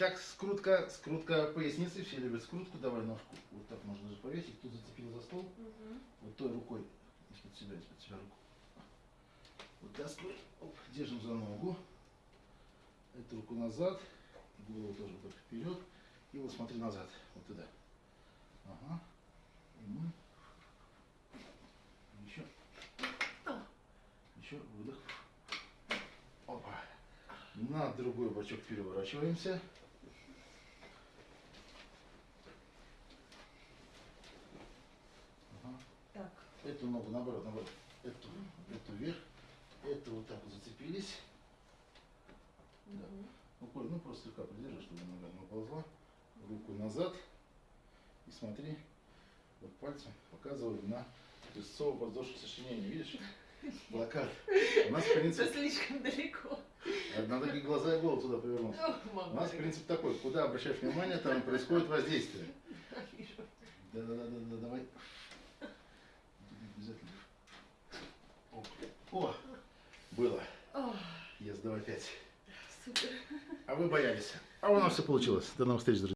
Итак, скрутка, скрутка поясницы. Все любят скрутку. Давай ножку. Вот так можно даже повесить. Тут зацепил за стол. Мгм. Вот той рукой. Из-под себя, из-под себя руку. Вытаскивай. Оп, держим за ногу. Эту руку назад. Голову тоже вот так вперед. И вот смотри назад. Вот туда. Ага. И мы. Еще. Еще выдох. Опа. На другой бочок переворачиваемся. Ага. Так. Эту ногу наоборот, наоборот. Эту, эту вверх. Эту вот так вот зацепились. Да. Рукой, ну просто слегка придержи, чтобы нога не уползла. Руку назад. И смотри, вот пальцем показываю на песцово-подвздошное сочленение. Видишь? Плакат. У нас Это принцип, слишком далеко. надо и глаза и голову туда повернуть. У нас принцип такой, куда обращаешь внимание, там происходит воздействие. Да-да-да, давай. Давай пять. супер. А вы боялись. А у нас все получилось. До новых встреч, друзья.